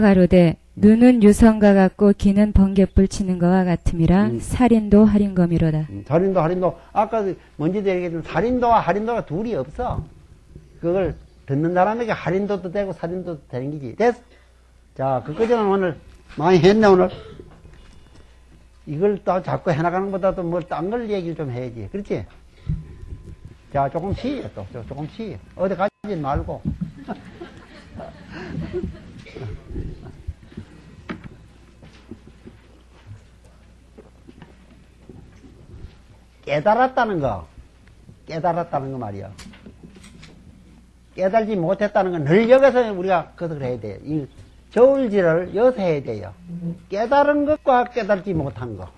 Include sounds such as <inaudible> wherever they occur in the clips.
가로되 눈은 유성과 같고 귀는 번개불 치는 것과 같음이라 음. 살인도 할인검이로다. 음, 살인도 할인도 아까 먼저도 얘기했지만 살인도와 할인도가 둘이 없어. 그걸 듣는 사람에게 할인도도 되고 살인도도 되는 기지. 됐어. 자, 그거는 오늘 많이 했네 오늘. 이걸 또 자꾸 해나가는 것보다도 뭘딴걸 얘기를 좀 해야지. 그렇지? 자, 조금 쉬어 또. 조- 조금 쉬어. 어디 가지 말고. <laughs> 깨달았다는 거. 깨달았다는 거 말이야. 깨달지 못했다는 건 늘 여기서 우리가 그것을 해야 돼요. 이 저울질을 여기서 해야 돼요. 깨달은 것과 깨달지 못한 것.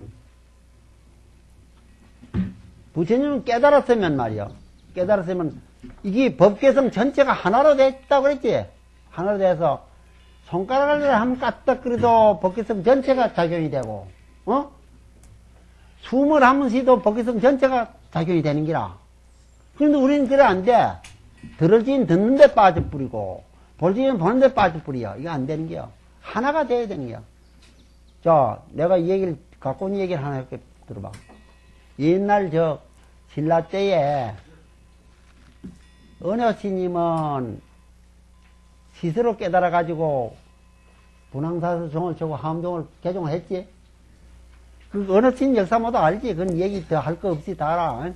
부처님은 깨달았으면 말이요. 깨달았으면 이게 법계성 전체가 하나로 됐다고 그랬지? 하나로 돼서 손가락을 한번 까딱거려도 법계성 전체가 작용이 되고, 어? 숨을 한번 쉬도 법계성 전체가 작용이 되는 기라. 그런데 우리는 그래 안 돼. 들을지는 듣는데 빠져뿌리고, 볼지는 보는데 빠져뿌려. 이거 안 되는 게요. 하나가 돼야 되는 게요. 자, 내가 이 얘기를, 갖고 온 얘기를 하나 이렇게 들어봐. 옛날 저, 신라 때에, 은효 스님은 스스로 깨달아가지고, 분황사서 종을 쳐고 함종을 개종을 했지? 그 어느 스님 역사 모두 알지? 그건 얘기 더 할 거 없이 다 알아.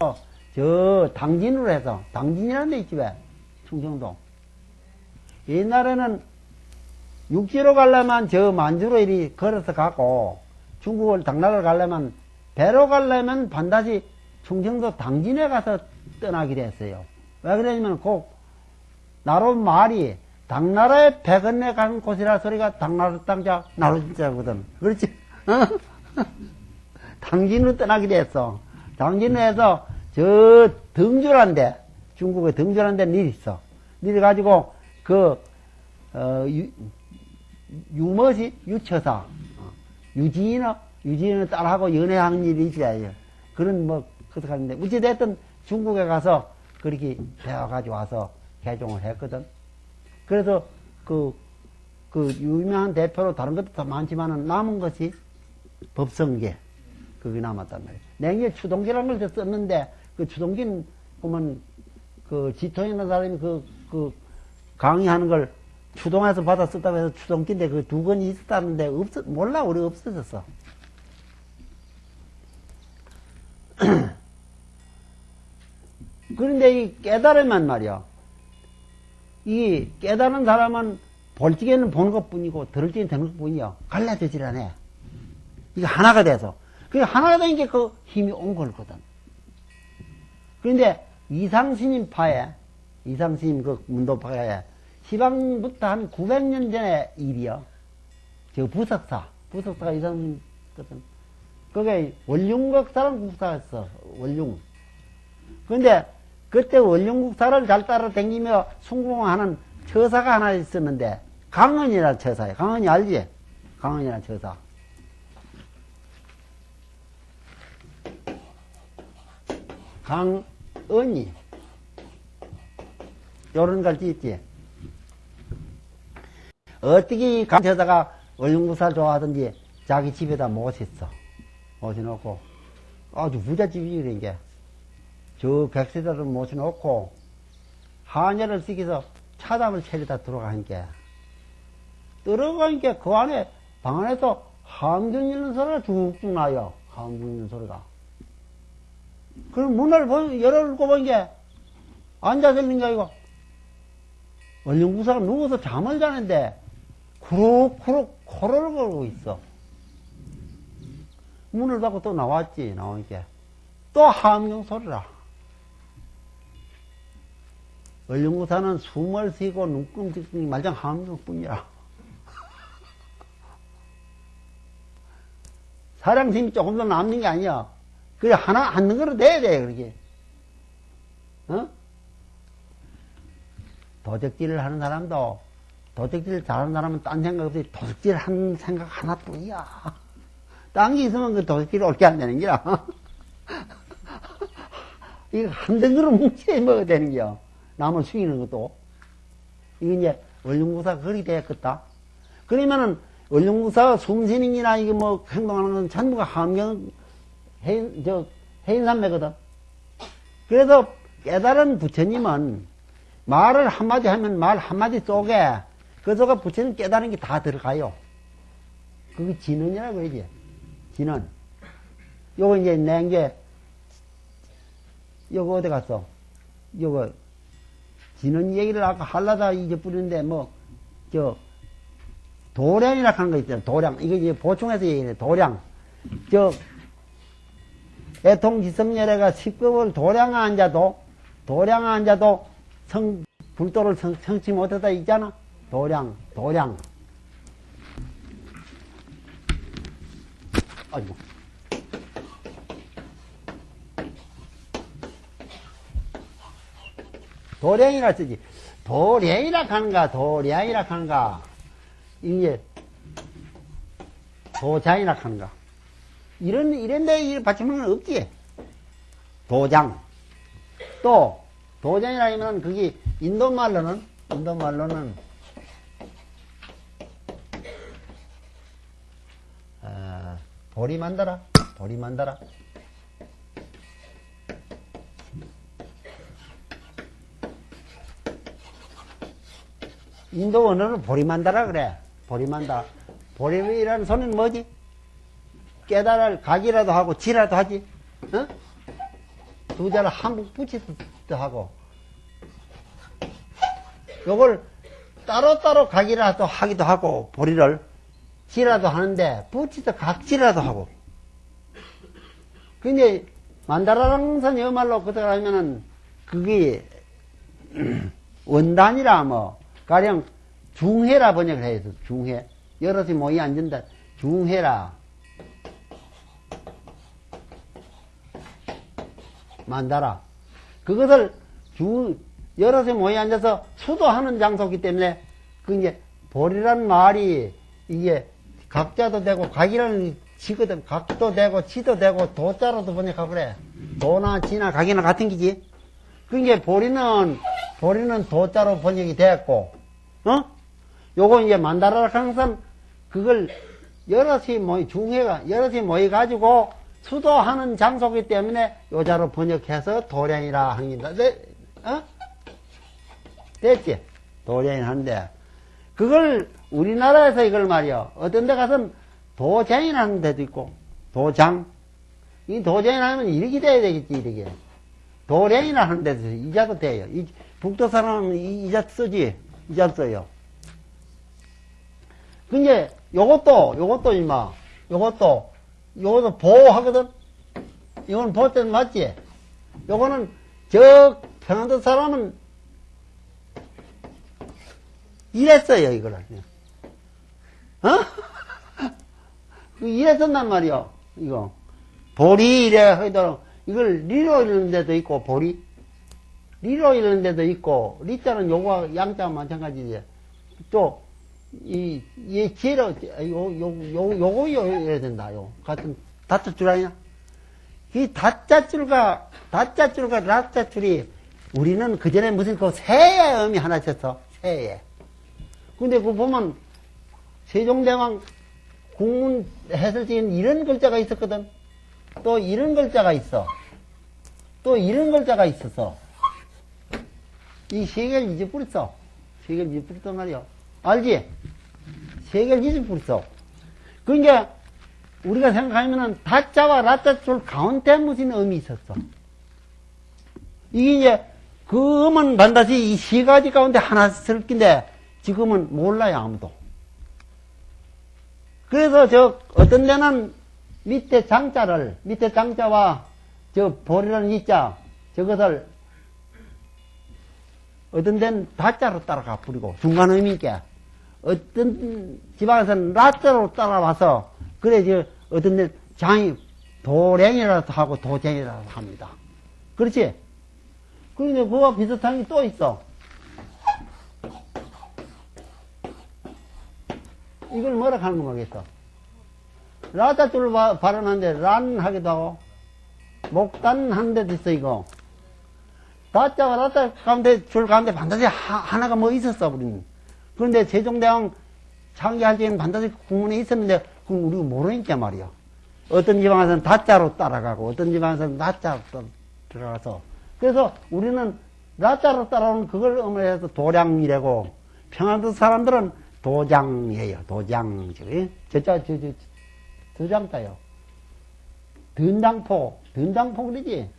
어, 저 당진으로 해서 당진이라는 데 있지 왜 충청도 옛날에는 육지로 가려면 저 만주로 이리 걸어서 가고 중국을 당나라를 가려면 배로 가려면 반드시 충청도 당진에 가서 떠나게 됐어요. 왜 그러냐면 그 나로 말이 당나라의 배 건너 가는 곳이라 소리가 당나라 땅자 나로 진짜거든. 그렇지? <laughs> 당진으로 떠나게 됐어. 당진에서 저 등주란데 중국의 등주란데 일 있어. 일 가지고 그 어, 유, 유머시 유처사 어, 유지인어 유지인을 따라하고 연애하는 일이 있어야죠. 그런 뭐 그렇게 하는데 어찌 됐든 중국에 가서 그렇게 배워가지고 와서 개종을 했거든. 그래서 그, 그 유명한 대표로 다른 것도 더 많지만은 남은 것이 법성계. 그게 남았단 말이에요. 냉에 추동기라는 걸 썼는데, 그 추동기는, 보면, 그 지통이라는 사람이 그, 그 강의하는 걸 추동해서 받아 썼다고 해서 추동기인데 그 두 권이 있었다는데 없어, 몰라, 우리 없어졌어. <clears throat> 그런데 이 깨달으면 말이야. 이 깨달은 사람은 볼 적에는 보는 것 뿐이고 들을 적에는 듣는 것 뿐이야. 갈라지질 않아. 이게 하나가 돼서. 그 하나가 된게그 힘이 온 거거든. 그런데 이상스님 파에, 이상스님 그 문도파에 시방부터 한 900년 전의 일이요. 저 부석사, 부석사가 이상스님 거든. 그게 원룡국사라는 국사였어, 원룡. 그런데 그때 원룡국사를 잘 따라다니며 숭봉하는 처사가 하나 있었는데, 강은이라는 처사예요. 강은이 알지? 강은이라는 처사. 강은이. 요런 갈지 있지? 어떻게 이 강처사가 원룡국사를 좋아하든지 자기 집에다 모셨어. 모셔놓고, 아주 부잣집이지, 그런 게. 저 백세자를 모셔놓고, 한여를 쓰기서 차담을 차리다 들어가니까, 들어가니까 그 안에, 방 안에서 함정 있는 소리가 쭉쭉 나요. 함정 있는 소리가. 그럼 문을 보, 열어놓고 보니까, 앉아서 있는 게 아니고, 원룡구사가 누워서 잠을 자는데, 쿠룩쿠룩 코를 걸고 있어. 문을 닫고 또 나왔지, 나오니까. 또 함경 소리라. 원룡구사는 숨을 쉬고 눈금 찍는 말장 함경 뿐이라. 사랑심이 조금 더 남는 게 아니야. 그래, 하나, 한 능으로 돼야 돼, 그렇게. 어? 도적질을 하는 사람도 도둑질 잘하는 사람은 딴 생각 없이 도둑질 하는 생각 하나뿐이야. 딴 게 있으면 그 도둑질 옳게 안 되는 거야. <laughs> 이거 한 덩으로 뭉쳐 먹어야 되는 거야. 남을 숙이는 것도. 이거 이제 원룡무사 그리 되었겠다. 그러면은 원룡무사가 숨쉬는 이나 이게 뭐 행동하는 건 전부가 함경 해인, 저, 해인산매거든. 그래서 깨달은 부처님은 말을 한마디 하면 말 한마디 속에 그 속에 부처님 깨달은 게 다 들어가요. 그게 진언이라고 해야지. 진언. 요거 이제 낸 게 요거 어디 갔어? 요거 진언 얘기를 아까 하려다 잊어버렸는데 뭐 저 도량이라 하는 거 있잖아. 도량. 이거 이제 보충해서 얘기해. 도량. 저 애통지성열애가 식급을 도량에 앉아도 도량에 앉아도 성 불도를 성, 성치 못하다 있잖아. 도량, 도량. 아이고. 도량이라 쓰지. 도량이라 하는가, 도량이라 하는가. 이게 도장이라 하는가. 이런, 이런 데 이 받침은 없지. 도장. 또, 도장이라 하면 그게 인도말로는, 인도말로는, 아, 보리 만다라. 보리 만다라. 인도 언어는 보리만다라 그래. 보리만다. 보리라는 소리는 뭐지? 깨달을 각이라도 하고 지라도 하지. 어? 두 자를 한국 붙이기도 하고. 요걸 따로따로 각이라도 하기도 하고, 보리를 지라도 하는데, 붙이서 각지라도 하고. 근데, 만다라는 선 여말로 그대로 하면은, 그게, <clears throat> 원단이라 뭐, 가령 중해라 번역을 해야 돼, 중해. 여럿이 모이 앉는다. 중해라. 만다라. 그것을 주, 여럿이 모이 앉아서 수도하는 장소이기 때문에, 그 이제, 보리란 말이, 이게, 각자도 되고, 각이라는 지거든. 각도 되고, 지도 되고, 도자로도 번역하고 그래. 도나, 지나, 각이나 같은 기지. 그 이제, 보리는, 보리는 도자로 번역이 됐고, 어? 요거 이제 만다라 항상 그걸 여럿이 모이, 중회가 여럿이 모여가지고 수도하는 장소기 때문에 요자로 번역해서 도량이라 합니다. 네? 어? 됐지? 도량이 하는데, 그걸 우리나라에서 이걸 말이요. 어떤 데 가서는 도장이라는 데도 있고, 도장. 이 도장이라면 이렇게 돼야 되겠지, 이렇게. 도량이라 하는 데도 이자도 돼요. 이, 북도 사람은 이, 이자 쓰지. 이자 써요. 근데 요것도 요것도 임마 요것도 요것도 보호하거든. 이건 보호 때는 맞지. 요거는 저 평안도 사람은 이랬어요 이거를. 어? <laughs> 그 이랬었단 말이요. 이거 보리 이래 하도록 이걸 리로 이러는 데도 있고 보리 리로 이러는 데도 있고 리자는 요거 양자 마찬가지지. 또 이, 이 기회로, 요, 요, 요, 요거 이래야 된다, 요. 같은, 다짜줄 아니야? 이 다짜줄과, 다짜줄과 라짜줄이, 우리는 그 전에 무슨 그 새의 의미 하나 쳤어. 새의. 근데 그 보면, 세종대왕 국문 해설지는 이런 글자가 있었거든. 또 이런 글자가 있어. 또 이런 글자가 있었어. 이세 개를 잊어버렸어. 세 개를 잊어버렸단 말이야. 알지? 세 개를 잊어버렸어. 그러니까, 우리가 생각하면은, 다자와 라자줄 가운데 무슨 의미 있었어. 이게 이제, 그 음은 반드시 이 세 가지 가운데 하나 쓸 긴데, 지금은 몰라요, 아무도. 그래서 저, 어떤 데는 밑에 장자를, 밑에 장자와 저 보리라는 이자, 저것을 어떤 데는 다자로 따라가 부리고, 중간 의미 있게. 어떤 지방에서는 라자로 따라와서, 그래, 저, 어떤 데 장이 도랭이라도 하고 도쟁이라도 합니다. 그렇지? 그런데 그와 비슷한 게 또 있어. 이걸 뭐라 하는 거겠어? 라자줄 발언하는데 란 하기도 하고, 목단 한 데도 있어, 이거. 라자가 라자 가운데, 줄 가운데 반드시 하, 나가뭐 있었어, 우리는. 그런데 세종대왕 창기할 때는 반드시 국문에 있었는데, 그건 우리가 모르니까 말이야. 어떤 지방에서는 다자로 따라가고, 어떤 지방에서는 나자로 또 들어가서. 그래서 우리는 나자로 따라오는 그걸 어머니해서 도량이라고, 평안도 사람들은 도장이에요, 도장. 저자, 저, 저, 도장자요. 든당포, 든당포 그러지?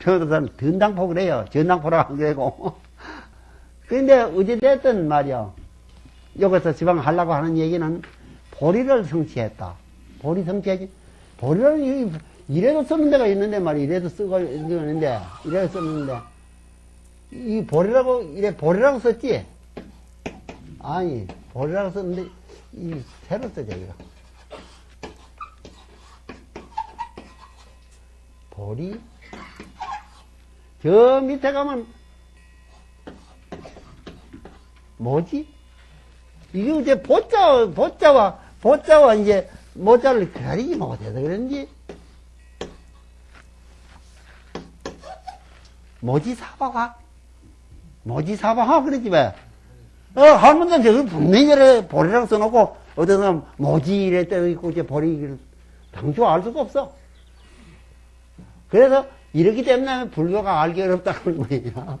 평안도 사람 든당포 그래요. 전당포라고 안 그러고. <laughs> 근데 어찌됐든 말이야. 여기서 지방 하려고 하는 얘기는 보리를 성취했다. 보리 성취하지. 보리를 이- 이래도 쓰는 데가 있는데 말이야. 이래도 쓰고 있는데, 이래도 썼는데. 이 보리라고, 이래 보리라고 썼지? 아니, 보리라고 썼는데, 이 새로 써져, 이거. 보리? 저 밑에 가면, 뭐지? 이게 이제 보자, 보자와, 보자와 이제 모자를 가리지 못해서 그런지. 모지 사바화? 모지 사바화 그러지 왜? 어, 할머니는 저걸 분명히 저래 보리라고 써놓고, 사람 모지 이래 떠 있고, 이제 보리, 당초 알 수가 없어. 그래서 이렇기 때문에 불교가 알기 어렵다는 거예요. <laughs>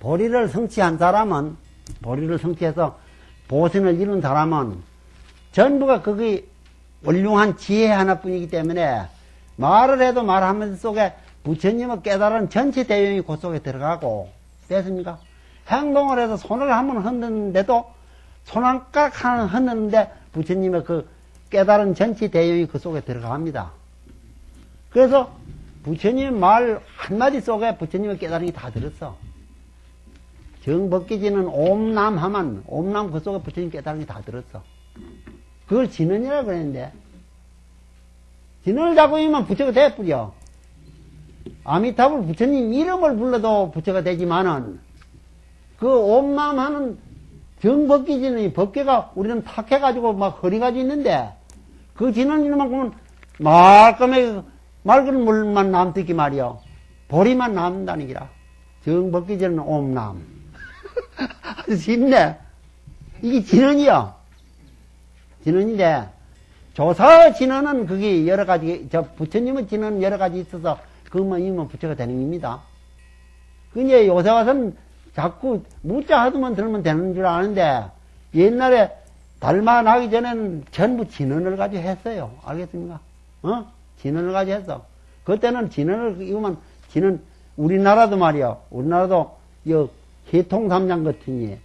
보리를 성취한 사람은, 보리를 성취해서 보선을 이룬 사람은 전부가 거기 원륭한 지혜 하나뿐이기 때문에 말을 해도 말하면서 속에 부처님의 깨달은 전체 대용이 그 속에 들어가고, 됐습니까? 행동을 해서 손을 한 번 흔드는데도 손 한 가락 하나 흔드는데 부처님의 그 깨달은 전체 대용이 그 속에 들어갑니다. 그래서 부처님 말 한마디 속에 부처님의 깨달음이 다 들었어. 정법기지는 옴남 하면 옴남 그 속에 부처님 깨달음이 다 들었어. 그걸 진언이라 그랬는데 진언을 잡고 있으면 부처가 돼버려. 아미타불 부처님 이름을 불러도 부처가 되지만은 그 옴남 하는 정법기지는 법계가 우리는 탁해가지고 막 허리가지 있는데 그 진언 이름만큼은 말끔하게 맑은 물만 남듣기 말이요. 보리만 남는다는 기라. 정법기지는 옴남. 아주 <laughs> 쉽네. 이게 진언이요. 진언인데, 조사 진언은 그게 여러 가지, 저 부처님의 진언은 여러 가지 있어서 그것만 이면 부처가 되는 겁니다. 그 이제 요새 와서는 자꾸 무자 하도만 들으면 되는 줄 아는데, 옛날에 달마 나기 전에는 전부 진언을 가지고 했어요. 알겠습니까? 어? 진언을 가지고 했어. 그때는 진언을, 이거만, 진언, 우리나라도 말이야. 우리나라도, 여, 해통삼장 같으니,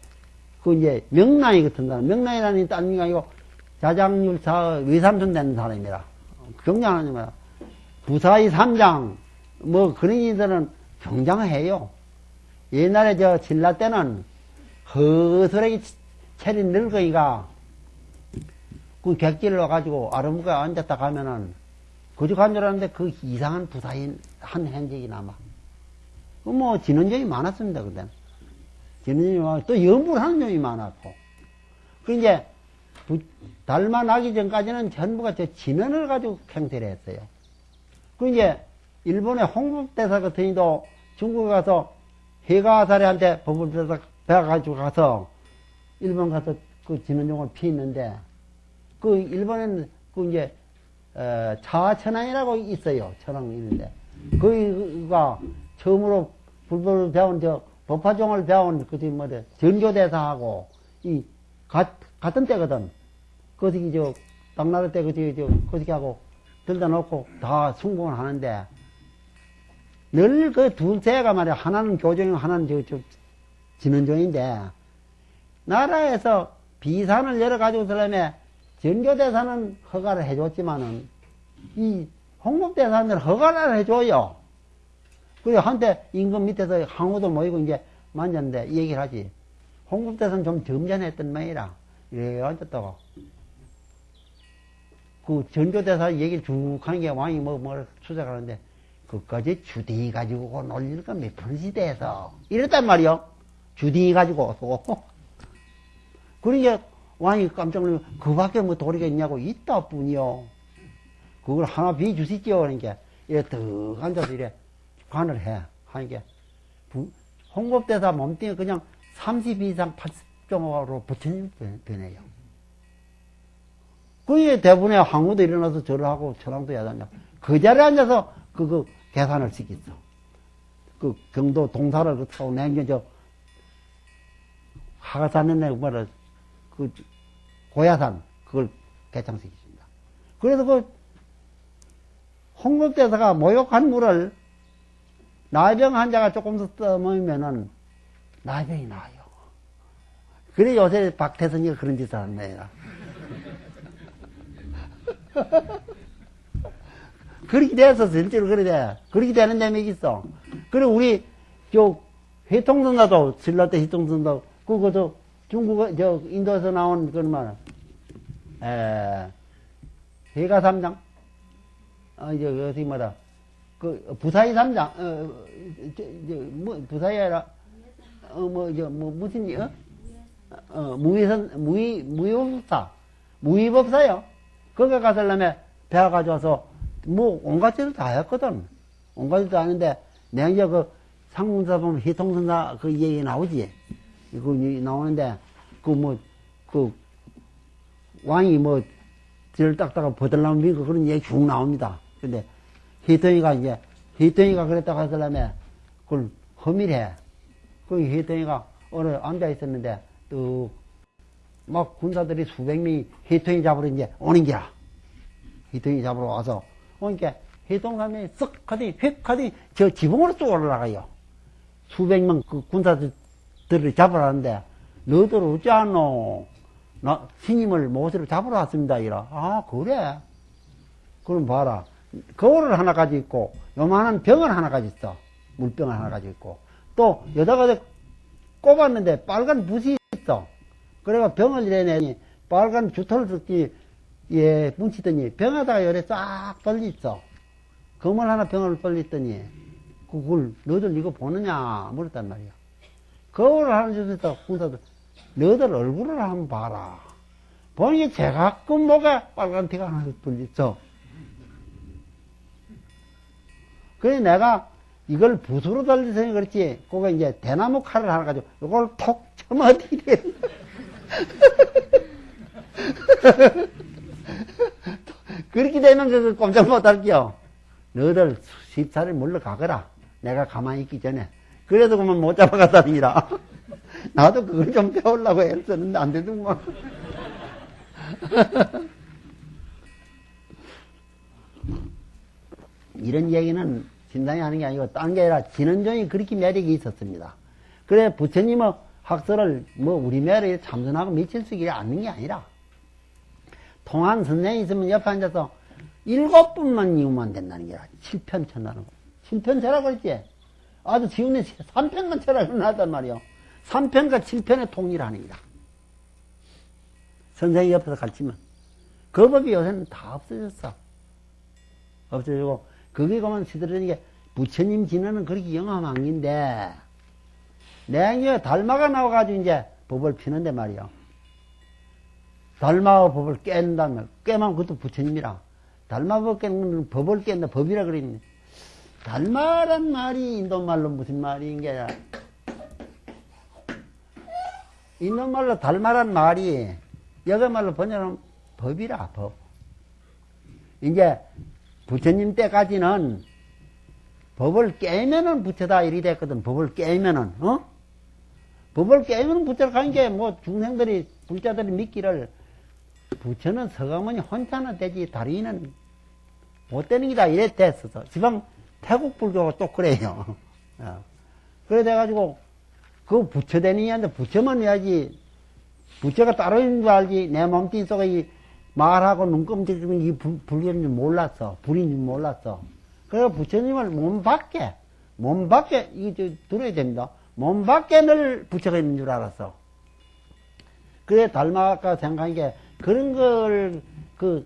그 이제 명랑이 같은 사람, 명랑이라는 딴 아니고 자장률사 외삼촌 되는 사람이라. 경장하니까 부사의 삼장, 뭐 그런 이들은 경장해요. 옛날에 저 신라 때는 허술하게 차린 늙은이가 그 객지를 와가지고 아름무게 앉았다 가면은 그저 간줄 알았는데 그 이상한 부사인 한 행적이 남아. 그뭐 진원적이 많았습니다, 그때는. 진원이 많고, 또 연불 하는 놈이 많았고. 그 이제, 부- 달마 나기 전까지는 전부가 저 진원을 가지고 행세를 했어요. 그 이제, 일본의 홍국대사 같은 이도 중국에 가서 해가사리한테 법을 배워서 배워가지고 가서 일본 가서 그 진원종을 피했는데, 그 일본에는 그 이제, 어, 차천왕이라고 있어요. 천왕 있는데. 거기가 처음으로 불법을 배운 저 법화종을 배운 그지 뭐래 전교대사하고 이 가, 같은 때거든. 거기 저 당나라 때 그지 저 거기 하고 들다 놓고 다 승공을 하는데 늘 그 둘째가 말이야 하나는 교종이고 하나는 저, 저 진원종인데 나라에서 비산을 열어 가지고 들려면 전교대사는 허가를 해줬지만은 이 홍목대사는 허가를 해줘요. 그래 한때 임금 밑에서 항우도 모이고 이제 만졌는데 이 얘기를 하지. 홍국대사는 좀 점잖했던 모이라 이래 앉았다고. 그 전교대사 얘기를 쭉 하는 게 왕이 뭐, 뭐, 수작하는데, 그까지 주디 가지고 놀릴 건몇 번 시대에서. 이랬단 말이요. 주둥이 가지고 또. <laughs> 그러니까 왕이 깜짝 놀라면 그 밖에 뭐 도리가 있냐고 있다 뿐이요. 그걸 하나 비주시지요. 그러니까 이래 득 앉아서 이래 관을 해. 하니까 부- 홍kop대사 몸뚱이 그냥 30 이상 80정으로 부처님 변- 변해요. 그게 대부분의 황후도 일어나서 절을 하고 천황도 된다. 그 자리에 앉아서 그거 계산을 시켰어. 그 경도 동사를 그 타고 냉겨 저 하가산에 뭐라 그 고야산 그걸 개창시키십니다. 그래서 그 홍법대사가 목욕한 물을 나병 환자가 조금 더 떠먹으면은 나병이 나요. 그래 요새 박태선이가 그런 짓을 하는 거야. 그렇게 돼서 실제로 그래 돼. 그렇게 되는 데이 있어. 그래 우리 저 회통선사도 신라때 회통선사 그거도 중국 저 인도에서 나온 그런 말. 에 해가 삼장. 어 이제 어떻게 말하 그 부사이 삼장. 어저뭐 부사이 아니라 어뭐 저 뭐 무슨 어? 어 무위선 무위 무위법사 무위법사요. 거기 가서려면 배가 가져와서 뭐 온갖 짓을 다 했거든. 온갖 짓도 하는데 내가 이제 그 상문사 보면 희통선사 그 얘기 나오지. 그 나오는데 그 뭐 그 왕이 뭐 뒤를 닦다가 버들나면 미고 그런 얘기 쭉 나옵니다. 근데 희통이가 이제 희통이가 그랬다고 하더라면 그걸 허밀해. 그 희통이가 어느 앉아 있었는데 또 막 군사들이 수백 명이 희통이 잡으러 이제 오는 기라. 희통이 잡으러 와서 오니까 해동감에 쓱 하더니 휙 하더니 저 지붕으로 쭉 올라가요. 수백 명그 군사들을 잡으러 하는데 너들 어찌 않노? 나 스님을 모시로 잡으러 왔습니다. 이라. 아 그래? 그럼 봐라. 거울을 하나 가지고 있고 요만한 병을 하나 가지고 있어. 물병을 하나 가지고 있고 또 여자가 꼽았는데 빨간 붓이 있어. 그래가 병을 이래내니 빨간 주토를 듣기 예, 뭉치더니 병에다가 열에 쫙 떨리있어. 검을 하나 병을 떨렸더니 그걸 너들 이거 보느냐 물었단 말이야. 거울을 하나 주면서 군사들 너들 얼굴을 한번 봐라. 보니 제가끔 목에 빨간 티가 하나 떨렸어. 그래 내가 이걸 붓으로 달리서니 그렇지. 그거 이제 대나무 칼을 하나 가지고 이걸 톡 쳐맞이래. <laughs> 그렇게 되면 그 꼼짝 못할게요. 너들 십살을 물러가거라. 내가 가만히 있기 전에. 그래도 그만 못 잡아갔다니라. <laughs> 나도 그걸 좀 배우려고 했었는데 안 되더구만. <laughs> 이런 얘기는 신당이 하는 게 아니고 딴 게 아니라 진원종이 그렇게 매력이 있었습니다. 그래 부처님의 학설을 뭐 우리 매력에 참선하고 미칠 수 있게 않는 게 아니라 통한 선생이 있으면 옆에 앉아서 일곱 분만 이우면 된다는 게라. 7편 쳐나는 거. 7편 쳐라고 그랬지? 아주 지훈에 3편간 쳐라고 나단 말이요. 3편과 7편의 통일하는 거다. 선생이 옆에서 가르치면. 그 법이 요새는 다 없어졌어. 없어지고, 그게 그만 시들어지는 게 부처님 진언은 그렇게 긴데, 내가 달마가 나와가지고 이제 법을 피는데 말이요. 달마와 법을 깬다면, 깨면 그것도 부처님이라. 달마법 깨는 법을 깬다, 법이라 그랬네. 달마란 말이 인도말로 무슨 말인 게, 인도말로 달마란 말이, 여기 말로 번역하면 법이라, 법. 이제, 부처님 때까지는 법을 깨면은 부처다 이리 됐거든. 법을 깨면은, 어? 법을 깨면 부처를 가는 게 뭐 중생들이, 불자들이 믿기를 부처는 서가모니 혼자는 되지 다리는 못 되는 기다 이래 됐어서 지방 태국 불교가 또 그래요. <laughs> 어. 그래 돼가지고 그 부처 되는 이한테 부처만 해야지 부처가 따로 있는 줄 알지 내 몸뚱이 속에 이 말하고 눈금질이면 이 불- 불교인 줄 몰랐어 불인 줄 몰랐어. 그래서 부처님을 몸 밖에 몸 밖에 이거 저 들어야 됩니다. 몸 밖에 늘 부처가 있는 줄 알았어. 그래 닮아가 생각한 게 그런 걸 그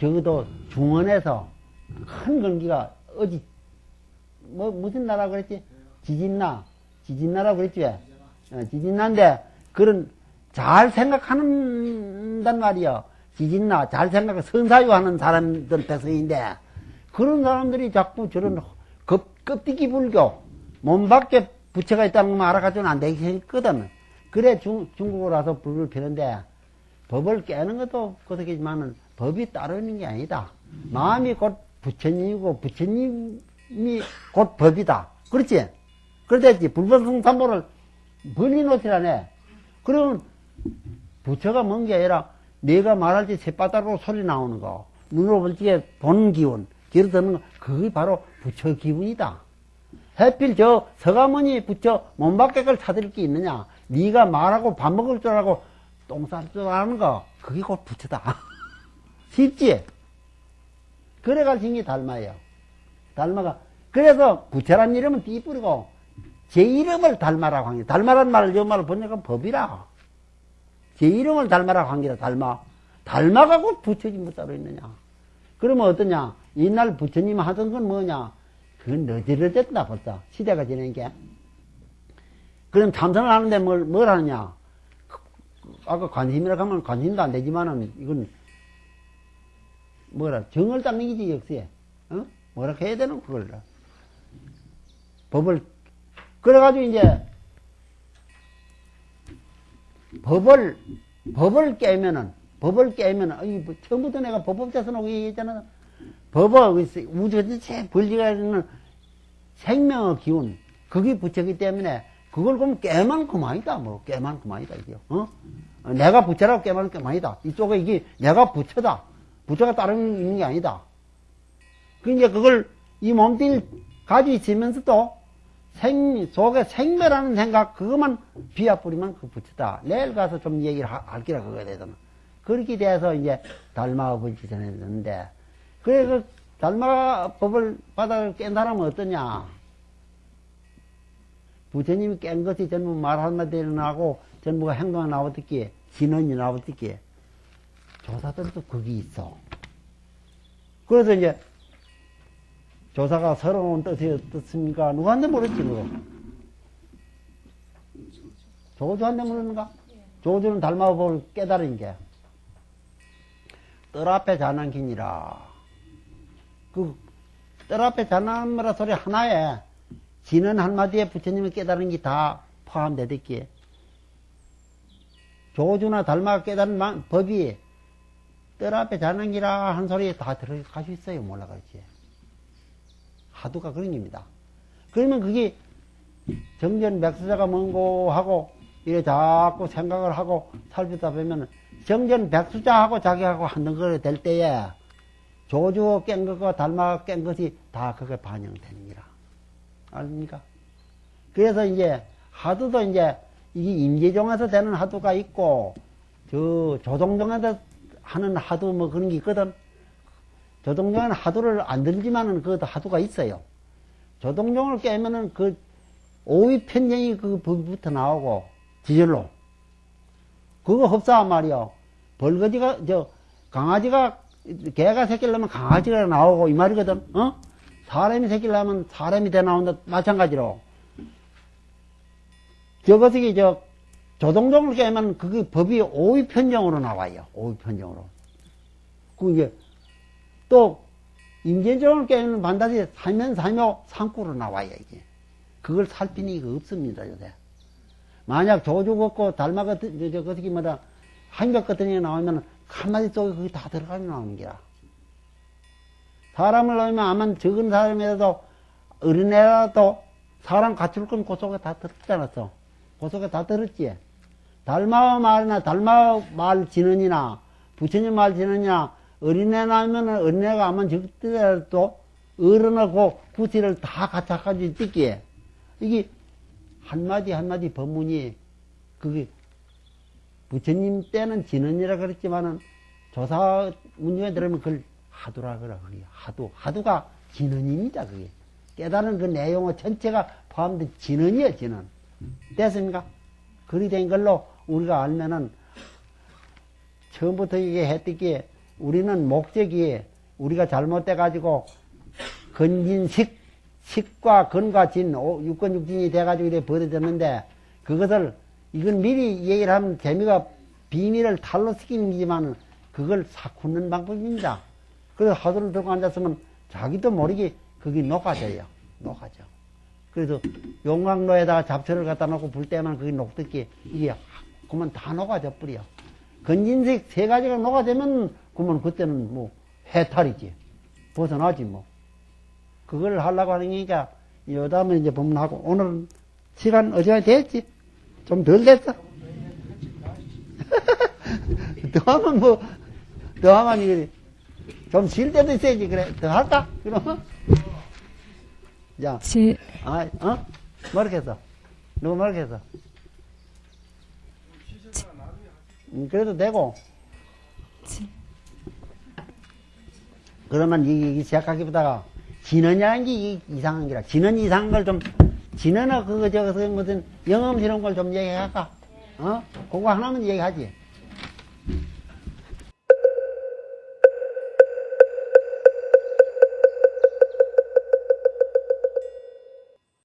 적어도 중원에서 큰 건기가 어디 뭐 무슨 나라 그랬지 지진나 지진나라 그랬지 왜 어, 지진난데 그런 잘 생각하는단 말이요. 지진나 잘 생각 선사유 하는 사람들 백성인데 그런 사람들이 자꾸 저런 급, 껍데기 불교 몸 밖에 부처가 있다는 것만 알아가지고는 안 되겠거든. 그래 중, 중국으로 와서 불을 피는데 법을 깨는 것도 그렇겠지만은 법이 따로 있는 게 아니다. 마음이 곧 부처님이고 부처님이 곧 법이다. 그렇지? 그렇댔지. 불법성삼보를 벌리놓지라네. 그러면 부처가 뭔 게 아니라 내가 말할 때 새바닥으로 소리 나오는 거, 눈으로 볼 때 보는 기운, 귀로 듣는 거, 그게 바로 부처 기분이다. 해필 저 서가모니 부처 몸 밖에 걸 찾을 게 있느냐? 네가 말하고 밥 먹을 줄 알고 똥쌀줄 아는 거, 그게 곧 부처다. <laughs> 쉽지? 그래 가르친 게 달마예요. 달마가. 그래서 부처란 이름은 띠뿌리고, 제 이름을 달마라고 한 게, 달마란 말을 저 말을 번역하면 법이라. 제 이름을 달마라고 한 게라, 달마. 달마가 곧 부처지 뭐 따로 있느냐. 그러면 어떠냐? 옛날 부처님 하던 건 뭐냐? 그건 너저러졌다 벌써. 시대가 지낸 게. 그럼 참선을 하는데 뭘, 뭘 하느냐? 그, 아까 관심이라고 하면 관심도 안 되지만은, 이건, 뭐라, 정을 닦는 기지, 역시에. 어? 뭐라 해야 되는 그걸. 법을, 그래가지고 이제, 법을, 법을 깨면은, 법을 깨면은, 아이, 뭐, 처음부터 내가 법법자선 오고 얘기했잖아. 법은 우주 전체 벌리가 있는 생명의 기운, 그게 부처기 때문에, 그걸 그럼 깨만 그만이다, 뭐, 깨만 그만이다, 이게, 어? 어, 내가 부처라고 깨만 그만이다. 이쪽에 이게 내가 부처다. 부처가 다른 있는 게 아니다. 그 이제 그걸 이 몸뚱이를 가지고 있으면서도 생, 속에 생매라는 생각, 그것만 비아뿌리면 그 부처다. 내일 가서 좀 얘기를 하, 할기라, 그거에 대해서는. 그렇게 돼서 이제 달마법을 지정했는데, 그래, 그 달마법을 받아 깬 사람은 어떠냐? 부처님이 깬 것이 전부 말 한마디 일어나고, 전부가 행동이 나오듯기, 진언이 나오듯기, 조사들도 거기 있어. 그래서 이제, 조사가 서러운 뜻이 어떻습니까? 누구한테 물었지, 그거? 조주한테 물었는가? 조주는 달마법을 깨달은 게. 뜰 앞에 자난기니라. 그, 뜰 앞에 자난이라 소리 하나에 지는 한마디에 부처님이 깨달은 게 다 포함되듯기에. 조주나 달마가 깨달은 만- 법이 뜰 앞에 자난기라 한 소리에 다 들어갈 수 있어요. 몰라, 그렇지. 하두가 그런 겁니다. 그러면 그게 정전 백수자가 뭔고 하고 이래 자꾸 생각을 하고 살피다 보면 정전 백수자하고 자기하고 한덩거리 될 때에 조주 깬 것과 달마 깬 것이 다 그게 반영되는 거라. 아닙니까? 그래서 이제 하두도 이제 이게 임재종에서 되는 하두가 있고 저 조동종에서 하는 하두 뭐 그런 게 있거든. 조동종에는 하두를 안 들지만은 그것도 하두가 있어요. 조동종을 깨면은 그 오위 편정이 그 법부터 나오고 지절로 그거 흡사한 말이요. 벌거지가 저 강아지가 개가 새끼를 낳으면 강아지가 나오고 이 말이거든. 어? 사람이 새끼를 낳으면 사람이 돼 나온다 마찬가지로 저것이 저 조동종을 깨면 그게 법이 오위 편정으로 나와요. 오위 편정으로. 그 이제 또 임계종을 깨면 반드시 살면살묘 상구로 나와요 이게. 그걸 살피는 이가 없습니다 요새. 만약 조주 걷고 달마 같은 저 어떻게 뭐다 한벽 같은 게 나오면 한마디 속에 그게 다 들어가 나오는 게라. 사람을 넣으면 아마 적은 사람이라도 어린애라도 사람 갖출 건그 속에 다 들었지 않았어. 그 속에 다 들었지. 달마 말이나 달마 말 진언이나 부처님 말 진언이나 어린애 나오면 어린애가 아마 적더라도 어른하고 구티를 다 갖춰가지고 찍기에 이게 한마디 한마디 법문이 그게 부처님 때는 진언이라 그랬지만은 조사 문중에 들으면 그걸 하두라 그래 그게 하두 하두가 진언입니다 그게 깨달은 그 내용의 전체가 포함된 진언이에요 진언 됐습니까? 그리 된 걸로 우리가 알면은 처음부터 이게 했듯이 우리는 목적이 우리가 잘못돼 가지고 건진식 식과 건과 진 오- 육건육진이 돼 가지고 이래 벌어졌는데 그것을 이건 미리 얘기를 하면 재미가 비밀을 탈로 시키는 거지만 그걸 사쿠는 방법입니다. 그래서 하도를 들고 앉았으면 자기도 모르게 그게 녹아져요. 녹아져. 그래서 용광로에다가 잡초를 갖다 놓고 불 때만 그게 녹듯이 이게 그러면 다 녹아져 버려. 건진색 세 가지가 녹아지면 그러면 그때는 뭐 해탈이지. 벗어나지 뭐. 그걸 하려고 하는 거니까 여담은 이제 법문하고 오늘은 시간 어지간히 됐지? 좀 덜 됐어? <laughs> 더 하면 뭐, 더 하면 이게 좀 쉴 때도 있어야지. 그래. 더 할까? 그럼? 자, 제, 아, 어? 뭐렇게 했어? 누구 뭐렇게 했어? 음, 그래도 되고. 그러면 이, 이 시작하기보다가 진언이라는 게 이- 이상한 기라. 진언 이상한 걸 좀, 진언어 그거 저거 무슨 이런 걸좀 얘기할까? 어? 그거 하나만 얘기하지.